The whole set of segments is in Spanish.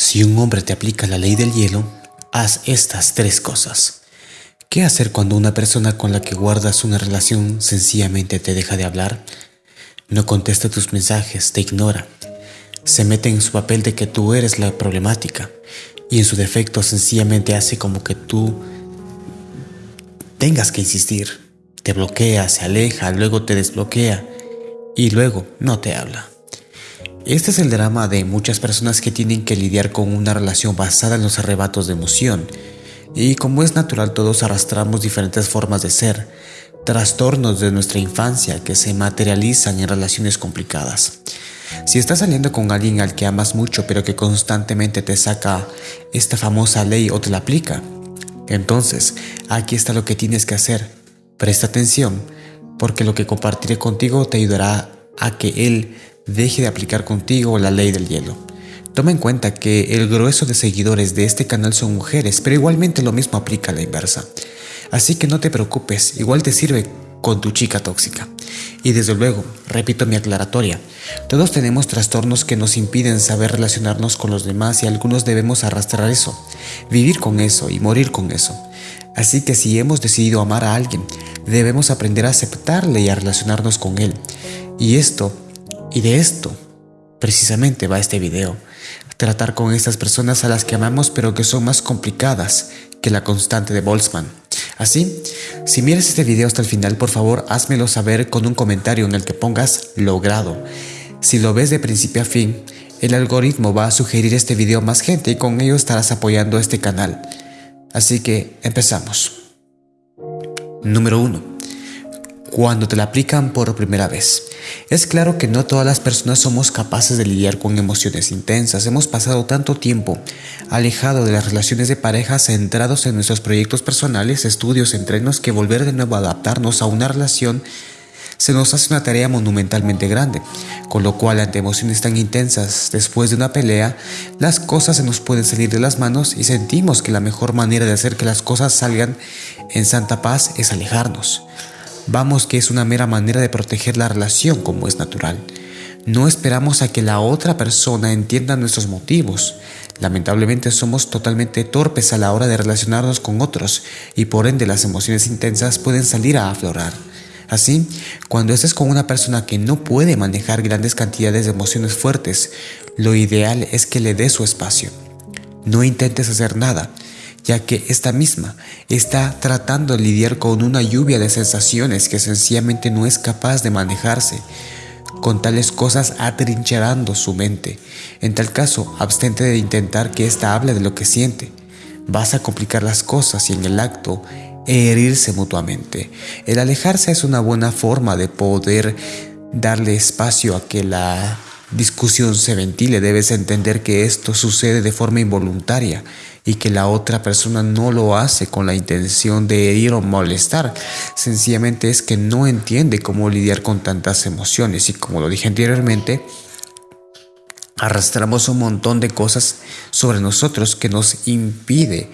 Si un hombre te aplica la ley del hielo, haz estas tres cosas. ¿Qué hacer cuando una persona con la que guardas una relación sencillamente te deja de hablar? No contesta tus mensajes, te ignora. Se mete en su papel de que tú eres la problemática y en su defecto sencillamente hace como que tú tengas que insistir. Te bloquea, se aleja, luego te desbloquea y luego no te habla. Este es el drama de muchas personas que tienen que lidiar con una relación basada en los arrebatos de emoción. Y como es natural todos arrastramos diferentes formas de ser, trastornos de nuestra infancia que se materializan en relaciones complicadas. Si estás saliendo con alguien al que amas mucho pero que constantemente te saca esta famosa ley o te la aplica, entonces aquí está lo que tienes que hacer. Presta atención porque lo que compartiré contigo te ayudará a que él deje de aplicar contigo la ley del hielo. Toma en cuenta que el grueso de seguidores de este canal son mujeres, pero igualmente lo mismo aplica a la inversa. Así que no te preocupes, igual te sirve con tu chica tóxica. Y desde luego, repito mi aclaratoria, todos tenemos trastornos que nos impiden saber relacionarnos con los demás y algunos debemos arrastrar eso, vivir con eso y morir con eso. Así que si hemos decidido amar a alguien, debemos aprender a aceptarle y a relacionarnos con él. Y esto y de esto precisamente va este video. Tratar con estas personas a las que amamos pero que son más complicadas que la constante de Boltzmann. Así, si miras este video hasta el final, por favor, házmelo saber con un comentario en el que pongas logrado. Si lo ves de principio a fin, el algoritmo va a sugerir este video a más gente y con ello estarás apoyando este canal. Así que empezamos. Número 1 cuando te la aplican por primera vez. Es claro que no todas las personas somos capaces de lidiar con emociones intensas. Hemos pasado tanto tiempo alejado de las relaciones de pareja centrados en nuestros proyectos personales, estudios, entrenos, que volver de nuevo a adaptarnos a una relación se nos hace una tarea monumentalmente grande, con lo cual ante emociones tan intensas después de una pelea, las cosas se nos pueden salir de las manos y sentimos que la mejor manera de hacer que las cosas salgan en santa paz es alejarnos. Vamos que es una mera manera de proteger la relación como es natural. No esperamos a que la otra persona entienda nuestros motivos. Lamentablemente somos totalmente torpes a la hora de relacionarnos con otros y por ende las emociones intensas pueden salir a aflorar. Así, cuando estés con una persona que no puede manejar grandes cantidades de emociones fuertes, lo ideal es que le des su espacio. No intentes hacer nada, ya que esta misma está tratando de lidiar con una lluvia de sensaciones que sencillamente no es capaz de manejarse, con tales cosas atrincherando su mente. En tal caso, abstente de intentar que ésta hable de lo que siente. Vas a complicar las cosas y en el acto herirse mutuamente. El alejarse es una buena forma de poder darle espacio a que la discusión se ventile. Debes entender que esto sucede de forma involuntaria y que la otra persona no lo hace con la intención de herir o molestar. Sencillamente es que no entiende cómo lidiar con tantas emociones y como lo dije anteriormente, arrastramos un montón de cosas sobre nosotros que nos impide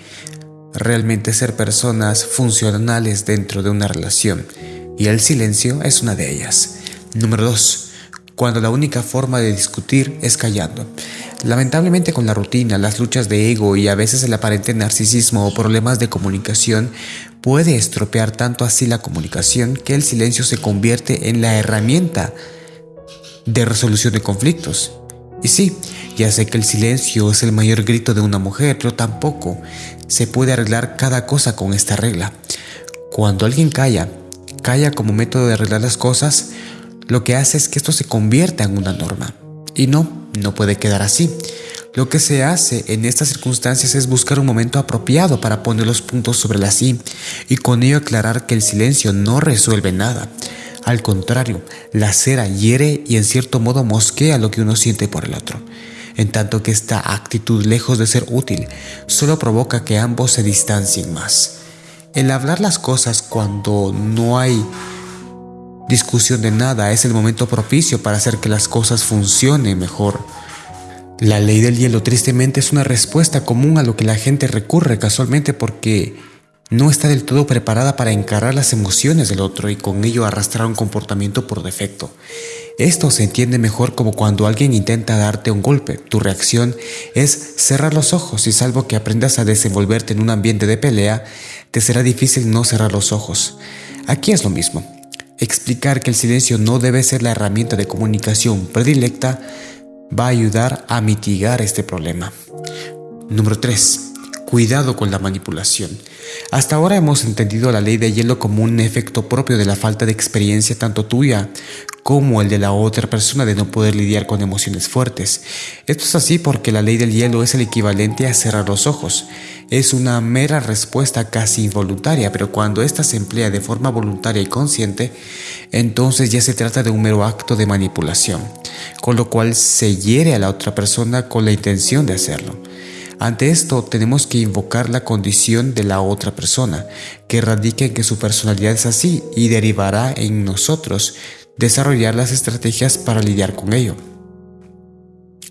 realmente ser personas funcionales dentro de una relación. Y el silencio es una de ellas. Número 2 cuando la única forma de discutir es callando. Lamentablemente con la rutina, las luchas de ego y a veces el aparente narcisismo o problemas de comunicación puede estropear tanto así la comunicación que el silencio se convierte en la herramienta de resolución de conflictos. Y sí, ya sé que el silencio es el mayor grito de una mujer, pero tampoco se puede arreglar cada cosa con esta regla. Cuando alguien calla, calla como método de arreglar las cosas, lo que hace es que esto se convierta en una norma. Y no, no puede quedar así. Lo que se hace en estas circunstancias es buscar un momento apropiado para poner los puntos sobre la sí y con ello aclarar que el silencio no resuelve nada. Al contrario, la cera hiere y en cierto modo mosquea lo que uno siente por el otro. En tanto que esta actitud, lejos de ser útil, solo provoca que ambos se distancien más. El hablar las cosas cuando no hay discusión de nada, es el momento propicio para hacer que las cosas funcionen mejor. La ley del hielo tristemente es una respuesta común a lo que la gente recurre casualmente porque no está del todo preparada para encarar las emociones del otro y con ello arrastrar un comportamiento por defecto. Esto se entiende mejor como cuando alguien intenta darte un golpe. Tu reacción es cerrar los ojos y salvo que aprendas a desenvolverte en un ambiente de pelea, te será difícil no cerrar los ojos. Aquí es lo mismo. Explicar que el silencio no debe ser la herramienta de comunicación predilecta va a ayudar a mitigar este problema. Número 3. Cuidado con la manipulación. Hasta ahora hemos entendido la ley de hielo como un efecto propio de la falta de experiencia tanto tuya como el de la otra persona de no poder lidiar con emociones fuertes. Esto es así porque la ley del hielo es el equivalente a cerrar los ojos. Es una mera respuesta casi involuntaria, pero cuando ésta se emplea de forma voluntaria y consciente, entonces ya se trata de un mero acto de manipulación, con lo cual se hiere a la otra persona con la intención de hacerlo. Ante esto tenemos que invocar la condición de la otra persona, que radica en que su personalidad es así y derivará en nosotros desarrollar las estrategias para lidiar con ello.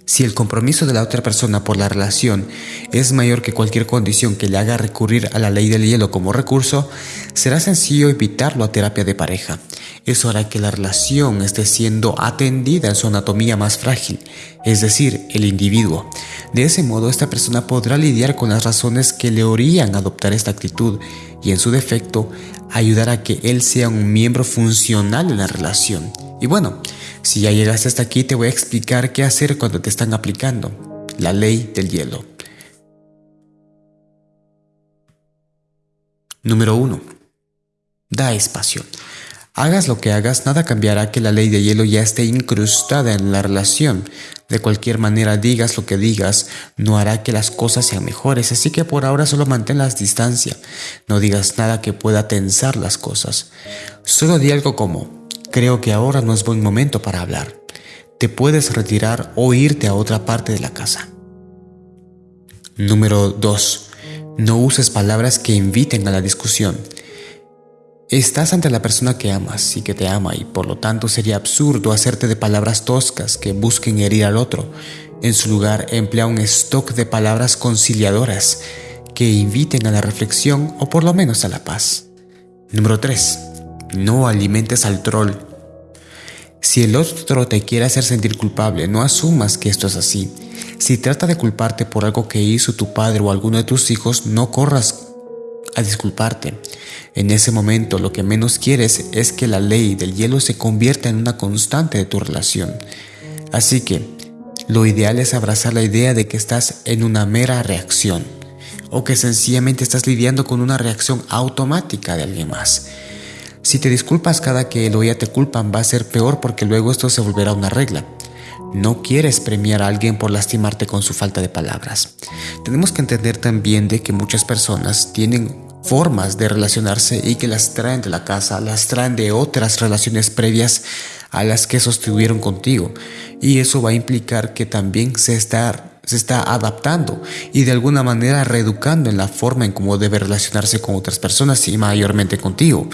Si el compromiso de la otra persona por la relación es mayor que cualquier condición que le haga recurrir a la ley del hielo como recurso, será sencillo evitarlo a terapia de pareja. Eso hará que la relación esté siendo atendida en su anatomía más frágil, es decir, el individuo. De ese modo, esta persona podrá lidiar con las razones que le orían adoptar esta actitud y, en su defecto, ayudar a que él sea un miembro funcional en la relación. Y bueno, si ya llegaste hasta aquí, te voy a explicar qué hacer cuando te están aplicando la ley del hielo. Número 1. Da espacio. Hagas lo que hagas, nada cambiará que la ley de hielo ya esté incrustada en la relación. De cualquier manera, digas lo que digas, no hará que las cosas sean mejores, así que por ahora solo mantén las distancia. No digas nada que pueda tensar las cosas. Solo di algo como, creo que ahora no es buen momento para hablar. Te puedes retirar o irte a otra parte de la casa. Número 2. No uses palabras que inviten a la discusión. Estás ante la persona que amas y que te ama y por lo tanto sería absurdo hacerte de palabras toscas que busquen herir al otro. En su lugar, emplea un stock de palabras conciliadoras que inviten a la reflexión o por lo menos a la paz. Número 3. No alimentes al troll. Si el otro te quiere hacer sentir culpable, no asumas que esto es así. Si trata de culparte por algo que hizo tu padre o alguno de tus hijos, no corras a disculparte. En ese momento lo que menos quieres es que la ley del hielo se convierta en una constante de tu relación. Así que lo ideal es abrazar la idea de que estás en una mera reacción o que sencillamente estás lidiando con una reacción automática de alguien más. Si te disculpas cada que el o te culpan va a ser peor porque luego esto se volverá una regla. No quieres premiar a alguien por lastimarte con su falta de palabras. Tenemos que entender también de que muchas personas tienen formas de relacionarse y que las traen de la casa, las traen de otras relaciones previas a las que sostuvieron contigo. Y eso va a implicar que también se está, se está adaptando y de alguna manera reeducando en la forma en cómo debe relacionarse con otras personas y mayormente contigo.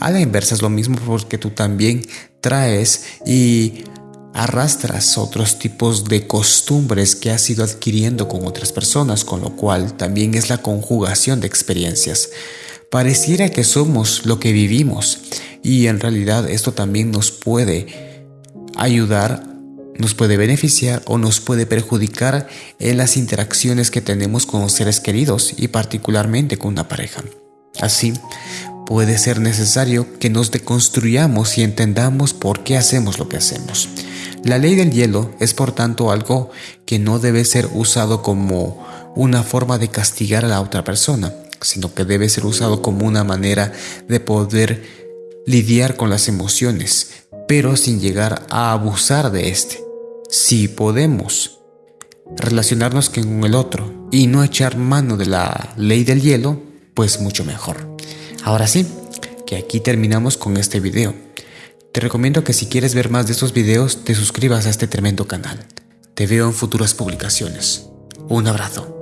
A la inversa es lo mismo porque tú también traes y arrastras otros tipos de costumbres que has ido adquiriendo con otras personas, con lo cual también es la conjugación de experiencias. Pareciera que somos lo que vivimos y en realidad esto también nos puede ayudar, nos puede beneficiar o nos puede perjudicar en las interacciones que tenemos con los seres queridos y particularmente con una pareja. Así, puede ser necesario que nos deconstruyamos y entendamos por qué hacemos lo que hacemos. La ley del hielo es por tanto algo que no debe ser usado como una forma de castigar a la otra persona, sino que debe ser usado como una manera de poder lidiar con las emociones, pero sin llegar a abusar de este. Si podemos relacionarnos con el otro y no echar mano de la ley del hielo, pues mucho mejor. Ahora sí, que aquí terminamos con este video. Te recomiendo que si quieres ver más de estos videos te suscribas a este tremendo canal. Te veo en futuras publicaciones. Un abrazo.